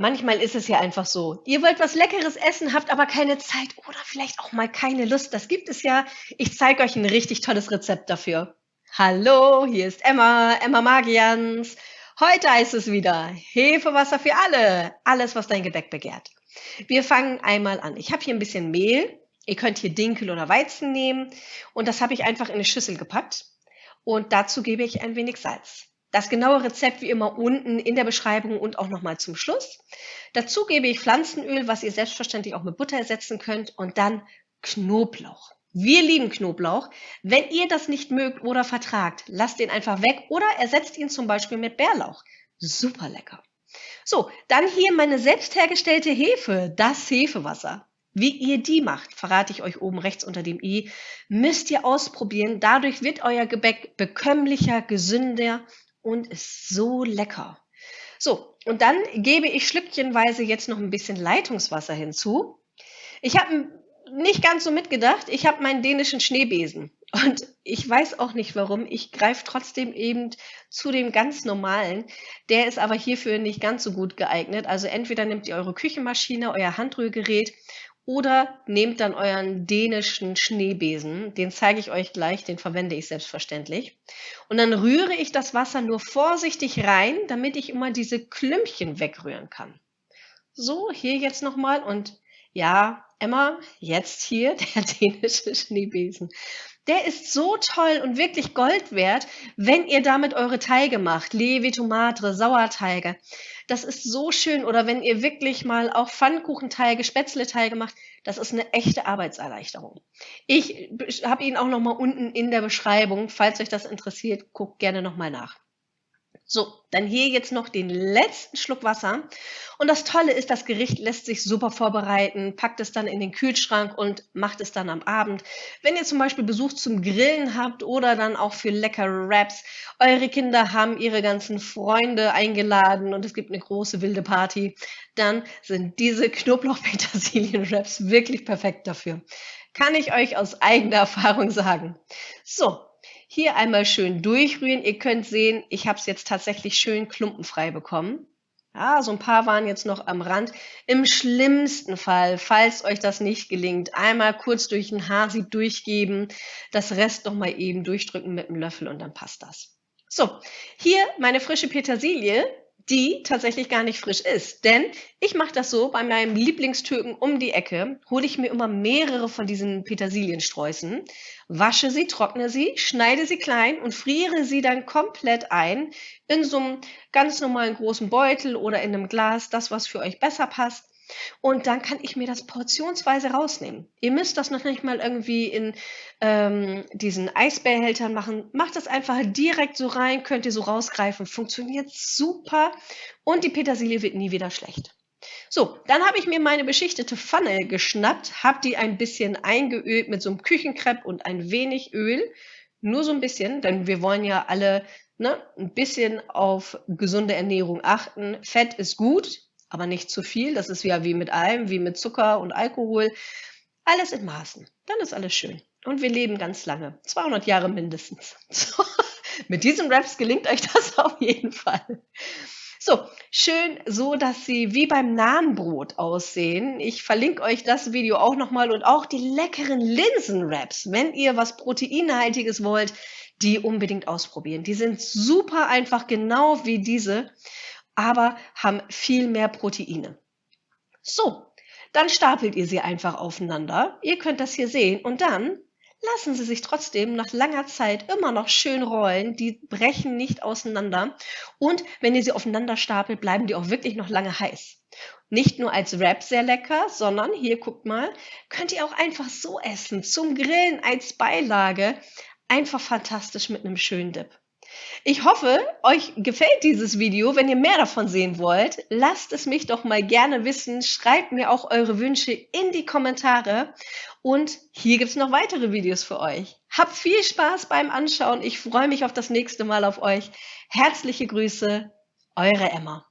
Manchmal ist es ja einfach so. Ihr wollt was Leckeres essen, habt aber keine Zeit oder vielleicht auch mal keine Lust. Das gibt es ja. Ich zeige euch ein richtig tolles Rezept dafür. Hallo, hier ist Emma, Emma Magians. Heute heißt es wieder Hefewasser für alle. Alles, was dein Gebäck begehrt. Wir fangen einmal an. Ich habe hier ein bisschen Mehl. Ihr könnt hier Dinkel oder Weizen nehmen. Und das habe ich einfach in eine Schüssel gepackt. Und dazu gebe ich ein wenig Salz. Das genaue Rezept wie immer unten in der Beschreibung und auch nochmal zum Schluss. Dazu gebe ich Pflanzenöl, was ihr selbstverständlich auch mit Butter ersetzen könnt und dann Knoblauch. Wir lieben Knoblauch. Wenn ihr das nicht mögt oder vertragt, lasst den einfach weg oder ersetzt ihn zum Beispiel mit Bärlauch. Super lecker. So, dann hier meine selbst hergestellte Hefe, das Hefewasser. Wie ihr die macht, verrate ich euch oben rechts unter dem i, müsst ihr ausprobieren. Dadurch wird euer Gebäck bekömmlicher, gesünder und ist so lecker. So, und dann gebe ich schlückchenweise jetzt noch ein bisschen Leitungswasser hinzu. Ich habe nicht ganz so mitgedacht. Ich habe meinen dänischen Schneebesen. Und ich weiß auch nicht warum. Ich greife trotzdem eben zu dem ganz normalen. Der ist aber hierfür nicht ganz so gut geeignet. Also entweder nehmt ihr eure Küchenmaschine, euer Handrührgerät oder nehmt dann euren dänischen Schneebesen, den zeige ich euch gleich, den verwende ich selbstverständlich. Und dann rühre ich das Wasser nur vorsichtig rein, damit ich immer diese Klümpchen wegrühren kann. So, hier jetzt nochmal und ja, Emma, jetzt hier der dänische Schneebesen. Der ist so toll und wirklich Gold wert, wenn ihr damit eure Teige macht. Levi, Tomate, Sauerteige. Das ist so schön. Oder wenn ihr wirklich mal auch Pfannkuchenteige, Spätzleteige macht. Das ist eine echte Arbeitserleichterung. Ich habe ihn auch noch mal unten in der Beschreibung. Falls euch das interessiert, guckt gerne noch mal nach. So, dann hier jetzt noch den letzten Schluck Wasser. Und das Tolle ist, das Gericht lässt sich super vorbereiten. Packt es dann in den Kühlschrank und macht es dann am Abend. Wenn ihr zum Beispiel Besuch zum Grillen habt oder dann auch für leckere Wraps. Eure Kinder haben ihre ganzen Freunde eingeladen und es gibt eine große wilde Party. Dann sind diese Knoblauch-Petersilien-Wraps wirklich perfekt dafür. Kann ich euch aus eigener Erfahrung sagen. So, hier einmal schön durchrühren. Ihr könnt sehen, ich habe es jetzt tatsächlich schön klumpenfrei bekommen. Ja, so ein paar waren jetzt noch am Rand. Im schlimmsten Fall, falls euch das nicht gelingt, einmal kurz durch ein Haarsieb durchgeben, das Rest noch mal eben durchdrücken mit einem Löffel und dann passt das. So, hier meine frische Petersilie die tatsächlich gar nicht frisch ist. Denn ich mache das so, bei meinem Lieblingstürken um die Ecke hole ich mir immer mehrere von diesen Petersiliensträußen, wasche sie, trockne sie, schneide sie klein und friere sie dann komplett ein in so einem ganz normalen großen Beutel oder in einem Glas, das was für euch besser passt. Und dann kann ich mir das portionsweise rausnehmen. Ihr müsst das noch nicht mal irgendwie in ähm, diesen Eisbehältern machen. Macht das einfach direkt so rein, könnt ihr so rausgreifen. Funktioniert super und die Petersilie wird nie wieder schlecht. So, dann habe ich mir meine beschichtete Pfanne geschnappt, habe die ein bisschen eingeölt mit so einem Küchenkrepp und ein wenig Öl. Nur so ein bisschen, denn wir wollen ja alle ne, ein bisschen auf gesunde Ernährung achten. Fett ist gut, aber nicht zu viel. Das ist ja wie mit allem, wie mit Zucker und Alkohol. Alles in Maßen. Dann ist alles schön. Und wir leben ganz lange. 200 Jahre mindestens. So, mit diesen Raps gelingt euch das auf jeden Fall. So, schön so, dass sie wie beim Nahenbrot aussehen. Ich verlinke euch das Video auch nochmal und auch die leckeren Linsenwraps. Wenn ihr was Proteinhaltiges wollt, die unbedingt ausprobieren. Die sind super einfach, genau wie diese aber haben viel mehr Proteine. So, dann stapelt ihr sie einfach aufeinander. Ihr könnt das hier sehen und dann lassen sie sich trotzdem nach langer Zeit immer noch schön rollen. Die brechen nicht auseinander. Und wenn ihr sie aufeinander stapelt, bleiben die auch wirklich noch lange heiß. Nicht nur als Wrap sehr lecker, sondern hier guckt mal, könnt ihr auch einfach so essen, zum Grillen als Beilage. Einfach fantastisch mit einem schönen Dip. Ich hoffe, euch gefällt dieses Video. Wenn ihr mehr davon sehen wollt, lasst es mich doch mal gerne wissen. Schreibt mir auch eure Wünsche in die Kommentare. Und hier gibt es noch weitere Videos für euch. Habt viel Spaß beim Anschauen. Ich freue mich auf das nächste Mal auf euch. Herzliche Grüße, eure Emma.